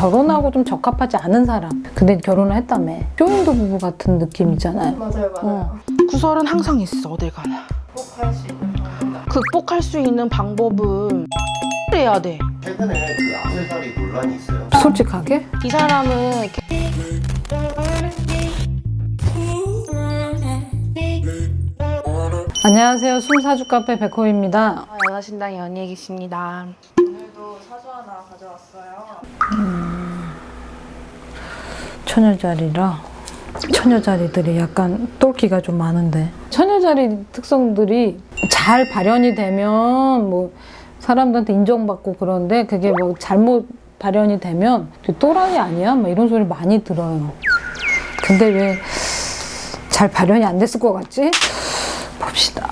결혼하고 좀 적합하지 않은 사람. 근데 결혼을 했다며. 쇼윈도 부부 같은 느낌이잖아요. 맞아요, 맞아요. 구설은 항상 있어 어딜 가나 극복할 수 있는 방법이다. 극복할 수 있는 방법은 해야 돼. 최근에 그 악세사리 논란이 있어요. 솔직하게? 이 사람은 개- 안녕하세요. 숨사주 카페 백호입니다. 아, 연하신당 연예기십니다. 사주 하나 가져왔어요. 처녀자리라 처녀자리들이 약간 똘끼가 좀 많은데 처녀자리 특성들이 잘 발현이 되면 뭐 사람들한테 인정받고 그런데 그게 뭐 잘못 발현이 되면 또라이 아니야? 막 이런 소리 많이 들어요. 근데 왜 잘 발현이 안 됐을 것 같지? 봅시다.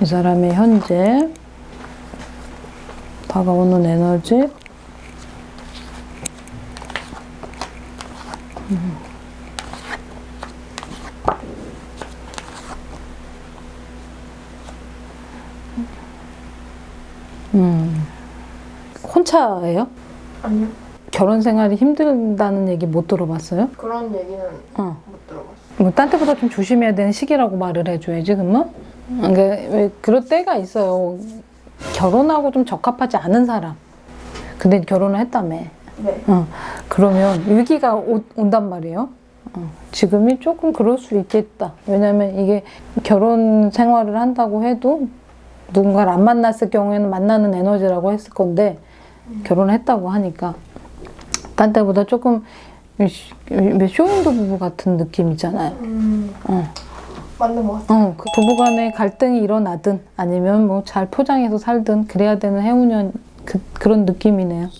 이 사람의 현재 다가오는 에너지 음. 혼자예요? 아니요. 결혼 생활이 힘들다는 얘기 못 들어봤어요? 그런 얘기는 어. 못 들어봤어요. 뭐딴 때보다 좀 조심해야 되는 시기라고 말을 해줘야지, 그러면? 그러니까 왜 그럴 때가 있어요. 결혼하고 좀 적합하지 않은 사람. 근데 결혼을 했다며. 네. 어, 그러면 위기가 오- 온단 말이에요. 어, 지금이 조금 그럴 수 있겠다. 왜냐면 이게 결혼 생활을 한다고 해도 누군가를 안 만났을 경우에는 만나는 에너지라고 했을 건데 결혼을 했다고 하니까 딴 때보다 조금 쇼윈도 부부 같은 느낌이잖아요. 음, 어, 맞는 것 같아요. 어, 그 부부간에 갈등이 일어나든 아니면 뭐 잘 포장해서 살든 그래야 되는 해운년 그, 그런 느낌이네요.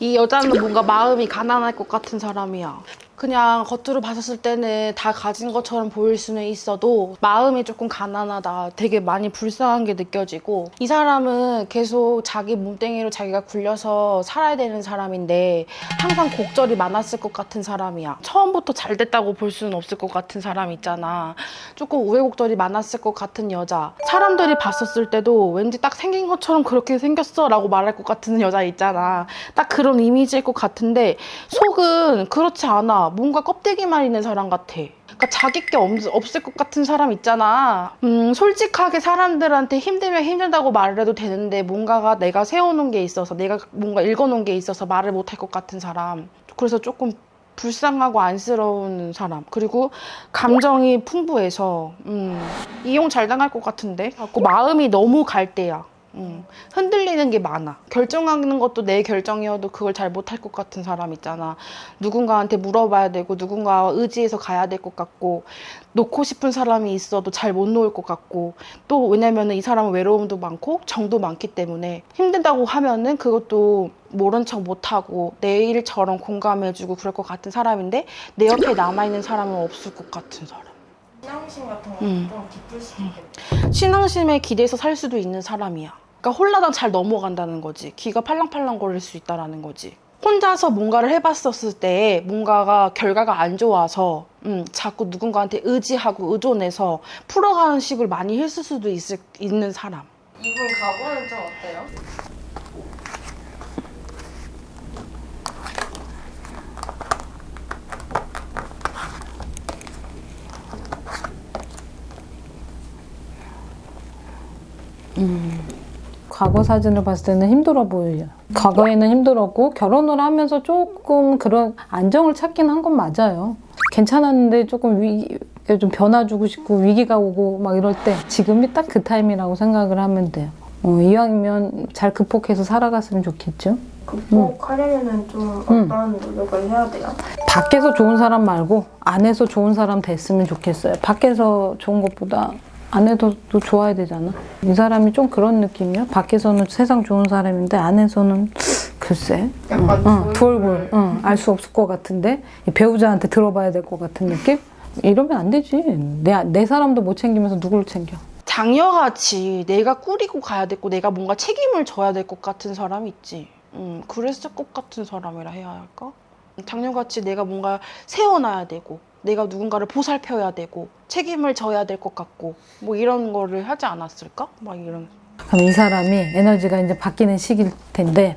이 여자는 뭔가 마음이 가난할 것 같은 사람이야. 그냥 겉으로 봤었을 때는 다 가진 것처럼 보일 수는 있어도 마음이 조금 가난하다. 되게 많이 불쌍한 게 느껴지고 이 사람은 계속 자기 몸뚱이로 자기가 굴려서 살아야 되는 사람인데 항상 곡절이 많았을 것 같은 사람이야. 처음부터 잘 됐다고 볼 수는 없을 것 같은 사람 있잖아. 조금 우여곡절이 많았을 것 같은 여자. 사람들이 봤었을 때도 왠지 딱 생긴 것처럼 그렇게 생겼어 라고 말할 것 같은 여자 있잖아. 딱 그런 이미지일 것 같은데 속은 그렇지 않아. 뭔가 껍데기만 있는 사람 같아. 그러니까 자기 게 없, 없을 것 같은 사람 있잖아. 음, 솔직하게 사람들한테 힘들면 힘들다고 말을 해도 되는데 뭔가가 내가 세워놓은 게 있어서 내가 뭔가 읽어놓은 게 있어서 말을 못할 것 같은 사람. 그래서 조금 불쌍하고 안쓰러운 사람. 그리고 감정이 풍부해서 음, 이용 잘 당할 것 같은데. 자꾸 마음이 너무 갈 때야. 음, 흔들리는 게 많아. 결정하는 것도 내 결정이어도 그걸 잘 못할 것 같은 사람 있잖아. 누군가한테 물어봐야 되고 누군가와 의지해서 가야 될 것 같고 놓고 싶은 사람이 있어도 잘 못 놓을 것 같고 또 왜냐면은 이 사람은 외로움도 많고 정도 많기 때문에 힘든다고 하면은 그것도 모른 척 못하고 내 일처럼 공감해주고 그럴 것 같은 사람인데 내 옆에 남아있는 사람은 없을 것 같은 사람. 신앙심 같은 거 음. 좀 깊을 수도 있겠다. 신앙심에 기대서 살 수도 있는 사람이야. 그러니까 홀라당 잘 넘어간다는 거지. 귀가 팔랑팔랑 거릴 수 있다라는 거지. 혼자서 뭔가를 해봤었을 때 뭔가가 결과가 안 좋아서 음, 자꾸 누군가한테 의지하고 의존해서 풀어가는 식을 많이 했을 수도 있을, 있는 사람. 이분 가보는 좀 어때요? 과거 사진을 봤을 때는 힘들어 보여요. 과거에는 힘들었고 결혼을 하면서 조금 그런 안정을 찾긴 한 건 맞아요. 괜찮았는데 조금 위, 좀 변화 주고 싶고 위기가 오고 막 이럴 때 지금이 딱 그 타임이라고 생각을 하면 돼요. 어, 이왕이면 잘 극복해서 살아갔으면 좋겠죠. 극복하려면은 좀 음. 어떤 노력을 해야 돼요? 밖에서 좋은 사람 말고 안에서 좋은 사람 됐으면 좋겠어요. 밖에서 좋은 것보다 안에도 또 좋아야 되잖아. 이 사람이 좀 그런 느낌이야. 밖에서는 세상 좋은 사람인데 안에서는 글쎄. 약간 응, 두 얼굴. 응, 알수 없을 것 같은데 이 배우자한테 들어봐야 될 것 같은 느낌? 이러면 안 되지. 내, 내 사람도 못 챙기면서 누구를 챙겨? 장녀같이 내가 꾸리고 가야 되고 내가 뭔가 책임을 져야 될 것 같은 사람 있지. 음, 그랬을 것 같은 사람이라 해야 할까? 장녀같이 내가 뭔가 세워놔야 되고 내가 누군가를 보살펴야 되고 책임을 져야 될 것 같고 뭐 이런 거를 하지 않았을까? 막 이런 그럼 이 사람이 에너지가 이제 바뀌는 시기일 텐데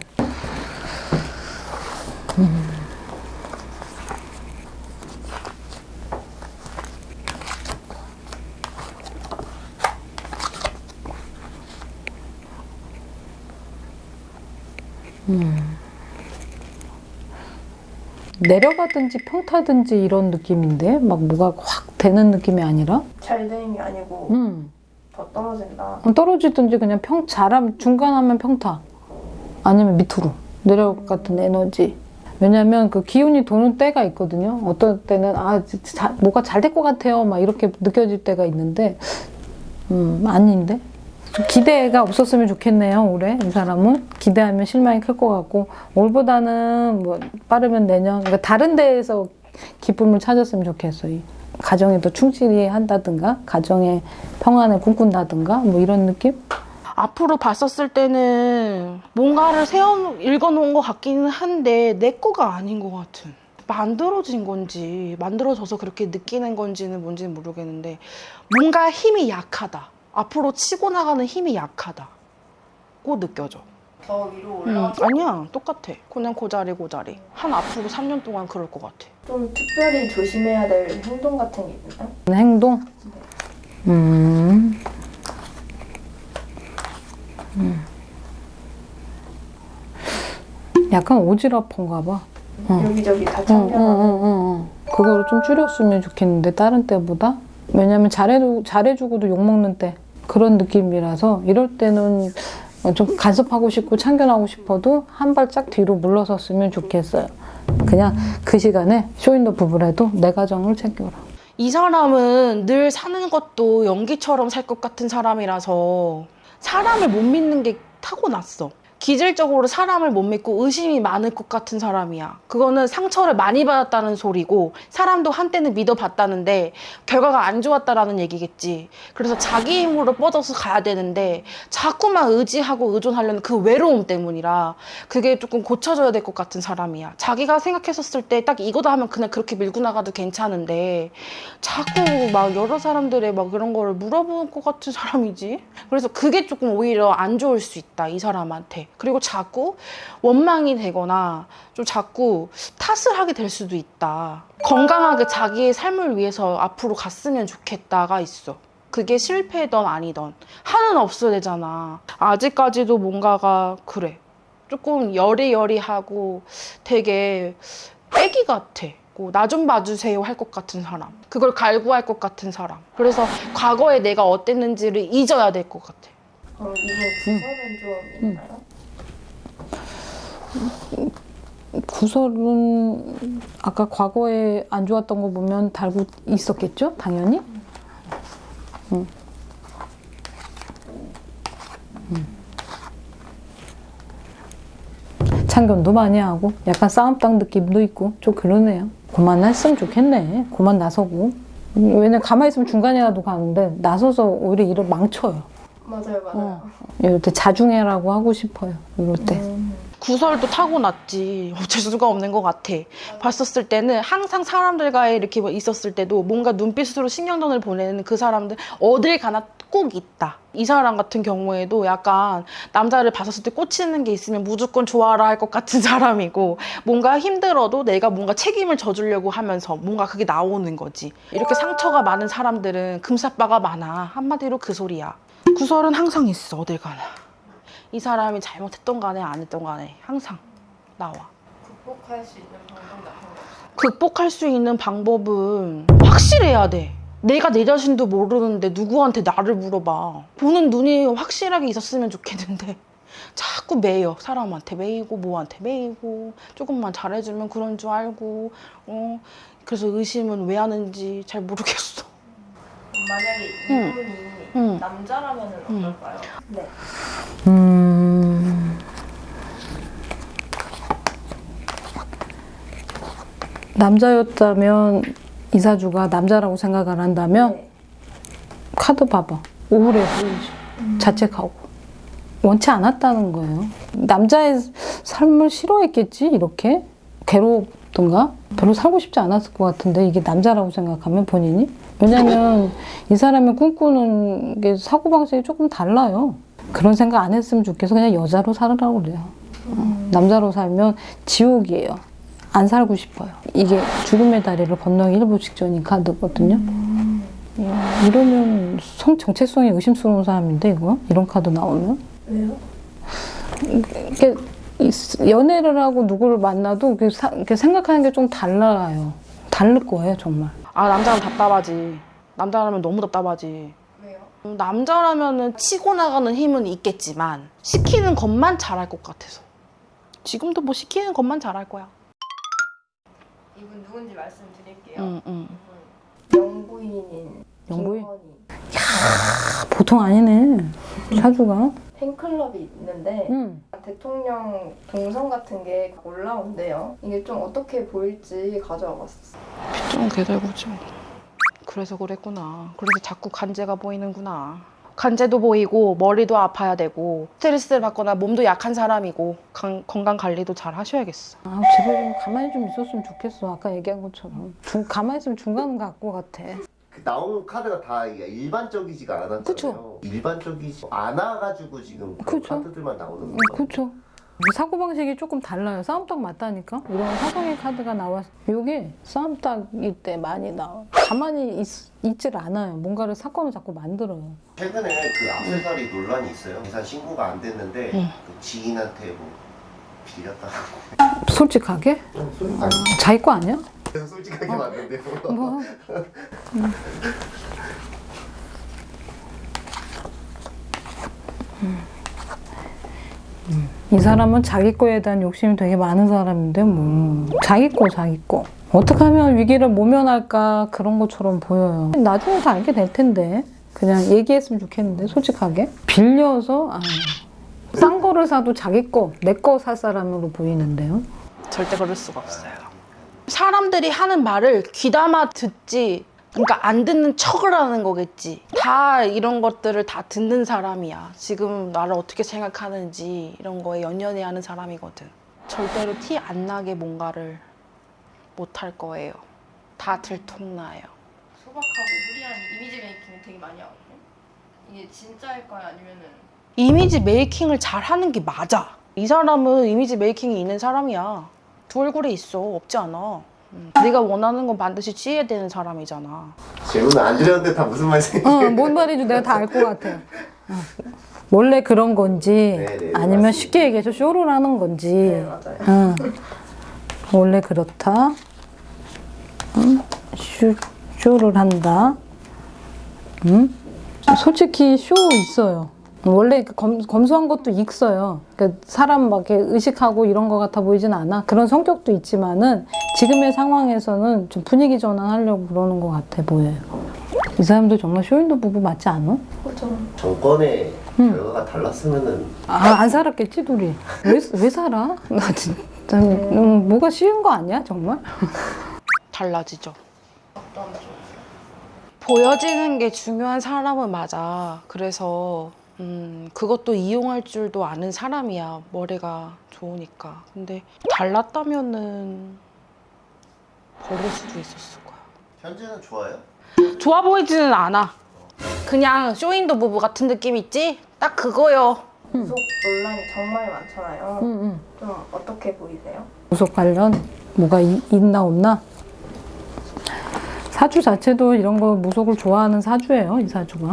음. 내려가든지 평타든지 이런 느낌인데 막 뭐가 확 되는 느낌이 아니라? 잘 되는 게 아니고 음. 더 떨어진다. 떨어지든지 그냥 평 잘하면 중간하면 평타. 아니면 밑으로 내려갔던 에너지. 왜냐면 그 기운이 도는 때가 있거든요. 어떤 때는 아 자, 뭐가 잘 될 것 같아요. 막 이렇게 느껴질 때가 있는데 음 아닌데? 좀 기대가 없었으면 좋겠네요 올해 이 사람은. 기대하면 실망이 클 것 같고 올보다는 뭐 빠르면 내년 그러니까 다른 데에서 기쁨을 찾았으면 좋겠어요 이 가정에 더 충실히 한다든가 가정의 평안을 꿈꾼다든가 뭐 이런 느낌? 앞으로 봤었을 때는 뭔가를 세워 읽어놓은 것 같기는 한데 내 거가 아닌 것 같은. 만들어진 건지 만들어져서 그렇게 느끼는 건지는 뭔지는 모르겠는데 뭔가 힘이 약하다 앞으로 치고 나가는 힘이 약하다고 느껴져 더 위로 음, 올라가 아니야 똑같아 그냥 고자리 고자리 한 앞으로 3년 동안 그럴 것 같아 좀 특별히 조심해야 될 행동 같은 게 있나요? 행동? 음. 음. 약간 오지랖한가 봐. 어. 여기저기 다 응, 응, 응, 응. 그거를 좀 줄였으면 좋겠는데 다른 때보다 왜냐면 잘해도 잘해주고도 욕 먹는 때 그런 느낌이라서 이럴 때는 좀 간섭하고 싶고 참견하고 싶어도 한 발짝 뒤로 물러섰으면 좋겠어요. 그냥 그 시간에 쇼인더 부부라도 내 가정을 챙겨라. 이 사람은 늘 사는 것도 연기처럼 살 것 같은 사람이라서 사람을 못 믿는 게 타고났어. 기질적으로 사람을 못 믿고 의심이 많을 것 같은 사람이야. 그거는 상처를 많이 받았다는 소리고 사람도 한때는 믿어봤다는데 결과가 안 좋았다라는 얘기겠지. 그래서 자기 힘으로 뻗어서 가야 되는데 자꾸만 의지하고 의존하려는 그 외로움 때문이라 그게 조금 고쳐져야 될 것 같은 사람이야. 자기가 생각했었을 때 딱 이거다 하면 그냥 그렇게 밀고 나가도 괜찮은데 자꾸 막 여러 사람들의 막 그런 거를 물어볼 것 같은 사람이지. 그래서 그게 조금 오히려 안 좋을 수 있다, 이 사람한테. 그리고 자꾸 원망이 되거나 좀 자꾸 탓을 하게 될 수도 있다. 건강하게 자기의 삶을 위해서 앞으로 갔으면 좋겠다가 있어. 그게 실패든 아니든 하는 없어야 되잖아. 아직까지도 뭔가가 그래. 조금 여리여리하고 되게 애기 같아. 나 좀 봐주세요 할 것 같은 사람. 그걸 갈구할 것 같은 사람. 그래서 과거에 내가 어땠는지를 잊어야 될 것 같아. 그럼 이분 구설은 좀 있나요? 구설은 아까 과거에 안 좋았던 거 보면 달고 있었겠죠? 당연히. 참견도 많이 하고 약간 싸움당 느낌도 있고 좀 그러네요. 그만 했으면 좋겠네. 그만 나서고. 왜냐면 가만히 있으면 중간이라도 가는데 나서서 오히려 일을 망쳐요. 맞아요, 맞아요. 이럴 때 자중해라고 하고 싶어요. 이럴 때. 음. 구설도 타고났지. 어쩔 수가 없는 것 같아. 봤었을 때는 항상 사람들과의 이렇게 뭐 있었을 때도 뭔가 눈빛으로 신경전을 보내는 그 사람들 어딜 가나 꼭 있다. 이 사람 같은 경우에도 약간 남자를 봤었을 때 꽂히는 게 있으면 무조건 좋아라 할 것 같은 사람이고 뭔가 힘들어도 내가 뭔가 책임을 져주려고 하면서 뭔가 그게 나오는 거지. 이렇게 상처가 많은 사람들은 금사빠가 많아. 한마디로 그 소리야. 구설은 항상 있어. 어딜 가나. 이 사람이 잘못했던 간에 안 했던 간에 항상 나와. 극복할 수 있는 방법 같은 거 없어요? 극복할 수 있는 방법은 확실해야 돼. 내가 내 자신도 모르는데 누구한테 나를 물어봐. 보는 눈이 확실하게 있었으면 좋겠는데 자꾸 매여 사람한테 매이고 뭐한테 매이고 조금만 잘해주면 그런 줄 알고 어 그래서 의심은 왜 하는지 잘 모르겠어. 만약에 응. 이분이 응. 남자라면 응. 어떨까요? 네. 음... 남자였다면 이사주가 남자라고 생각을 한다면 네. 카드 봐봐 우울해 보이지 자책하고 원치 않았다는 거예요 남자의 삶을 싫어했겠지 이렇게 괴롭 싶던가? 별로 살고 싶지 않았을 것 같은데 이게 남자라고 생각하면 본인이? 왜냐면 이 사람이 꿈꾸는 게 사고방식이 조금 달라요. 그런 생각 안 했으면 좋겠어. 그냥 여자로 살으라고 그래요. 어, 남자로 살면 지옥이에요. 안 살고 싶어요. 이게 죽음의 다리를 건너기 일부 직전인 카드거든요. 음, 이러면 성 정체성이 의심스러운 사람인데 이거? 이런 카드 나오면? 왜요? 이렇게 이- 연애를 하고 누구를 만나도 이렇게 생각하는 게 좀 달라요. 다를 거예요, 정말. 아 남자는 답답하지. 남자라면 너무 답답하지. 왜요? 음, 남자라면은 치고 나가는 힘은 있겠지만 시키는 것만 잘할 것 같아서. 지금도 뭐 시키는 것만 잘할 거야. 이분 누군지 말씀드릴게요. 응, 응. 영부인인 영부인? 김건희. 아, 보통 아니네. 사주가. 팬클럽이 있는데 응. 대통령 동선 같은 게 올라온대요. 이게 좀 어떻게 보일지 가져와 봤어. 좀 개달구죠. 그래서 그랬구나. 그래서 자꾸 간제가 보이는구나. 간제도 보이고 머리도 아파야 되고 스트레스를 받거나 몸도 약한 사람이고 강- 건강 관리도 잘 하셔야겠어. 아, 제발 좀 가만히 좀 있었으면 좋겠어. 아까 얘기한 것처럼. 중, 가만히 있으면 중간 갖고 같아. 그 나오는 카드가 다 일반적이지가 않았잖아요. 그쵸. 일반적이지 않아가지고 지금 그쵸. 카드들만 나오는 음, 거죠. 그렇죠. 사고방식이 조금 달라요. 싸움딱 맞다니까? 이런 사성의 카드가 나왔 이게 싸움딱일 때 많이 나와. 가만히 있, 있질 않아요. 뭔가를 사건을 자꾸 만들어요. 최근에 그 악세사리 논란이 있어요. 계산 신고가 안 됐는데 응. 그 지인한테 뭐 빌렸다고. 솔직하게? 아니, 자기 거 아니야? 솔직하게 맞는데요. 뭐. 이 사람은 자기 거에 대한 욕심이 되게 많은 사람인데 뭐. 자기 거 자기 거. 어떻게 하면 위기를 모면할까 그런 것처럼 보여요. 나중에 다 알게 될 텐데. 그냥 얘기했으면 좋겠는데 솔직하게. 빌려서 아, 싼 거를 사도 자기 거 내 거 살 사람으로 보이는데요. 절대 그럴 수가 없어요. 사람들이 하는 말을 귀담아 듣지. 그러니까 안 듣는 척을 하는 거겠지. 다 이런 것들을 다 듣는 사람이야. 지금 나를 어떻게 생각하는지 이런 거에 연연해 하는 사람이거든. 절대로 티 안 나게 뭔가를 못 할 거예요. 다 들통나요. 소박하고 무리한 이미지 메이킹 되게 많이 하거든요. 이게 진짜일까요? 아니면은 이미지 메이킹을 잘 하는 게 맞아. 이 사람은 이미지 메이킹이 있는 사람이야. 두 얼굴에 있어. 없지 않아. 음. 네가 원하는 건 반드시 취해야 되는 사람이잖아. 질문 안 드렸는데 다 무슨 말씀이세요? 어, 뭔 말인지 내가 다 알 것 같아. 어. 원래 그런 건지 네, 네, 아니면 맞습니다. 쉽게 얘기해서 쇼를 하는 건지 네 맞아요. 응. 원래 그렇다. 응? 쇼, 쇼를 한다. 응? 솔직히 쇼 있어요. 원래 그 검, 검소한 것도 있어요. 그러니까 사람 막 이렇게 의식하고 이런 것 같아 보이진 않아. 그런 성격도 있지만은 지금의 상황에서는 좀 분위기 전환하려고 그러는 것 같아 보여요. 이 사람도 정말 쇼인도 부부 맞지 않아? 그렇죠. 정권의 응. 결과가 달랐으면은 아, 안 살았겠지, 둘이. 왜, 왜 살아? 나 진짜, 음, 뭐가 쉬운 거 아니야, 정말? 달라지죠. 보여지는 게 중요한 사람은 맞아. 그래서 음, 그것도 이용할 줄도 아는 사람이야. 머리가 좋으니까. 근데 달랐다면은 버릴 수도 있었을 거야. 현재는 좋아요? 좋아 보이지는 않아. 그냥 쇼인도 부부 같은 느낌 있지? 딱 그거요. 구속 논란이 정말 많잖아요. 응, 응. 좀 어떻게 보이세요? 구속 관련 뭐가 이- 있나 없나? 사주 자체도 이런 거 무속을 좋아하는 사주예요, 이 사주가.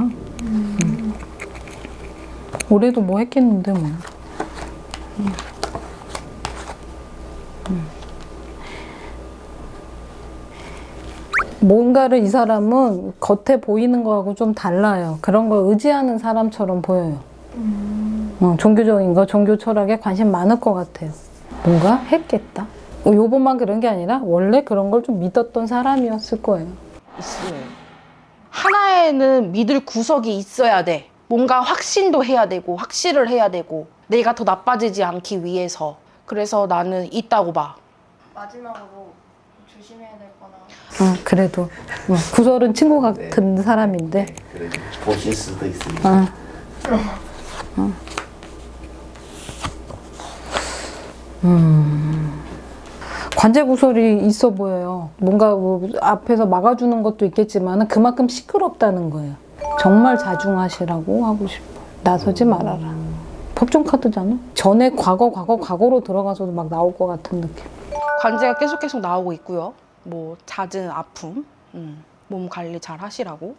음. 올해도 뭐 했겠는데 뭐. 음. 음. 뭔가를 이 사람은 겉에 보이는 거하고 좀 달라요. 그런 걸 의지하는 사람처럼 보여요. 어, 종교적인 거, 종교 철학에 관심 많을 것 같아요. 뭔가 했겠다. 어, 요번만 그런 게 아니라 원래 그런 걸 좀 믿었던 사람이었을 거예요. 있어요. 하나에는 믿을 구석이 있어야 돼. 뭔가 확신도 해야 되고, 확실을 해야 되고, 내가 더 나빠지지 않기 위해서. 그래서 나는 있다고 봐. 마지막으로 조심해야 될 거나 어, 그래도 어, 구설은 친구 같은 사람인데 그래도 보실 수도 있으니까. 어. 어. 음. 관제 구설이 있어 보여요. 뭔가 뭐 앞에서 막아주는 것도 있겠지만 그만큼 시끄럽다는 거예요. 정말 자중하시라고 하고 싶어. 나서지 말아라. 법정 카드잖아. 전에 과거 과거 과거로 들어가서도 막 나올 것 같은 느낌. 관제가 계속 계속 나오고 있고요. 뭐 잦은 아픔, 음, 몸 관리 잘 하시라고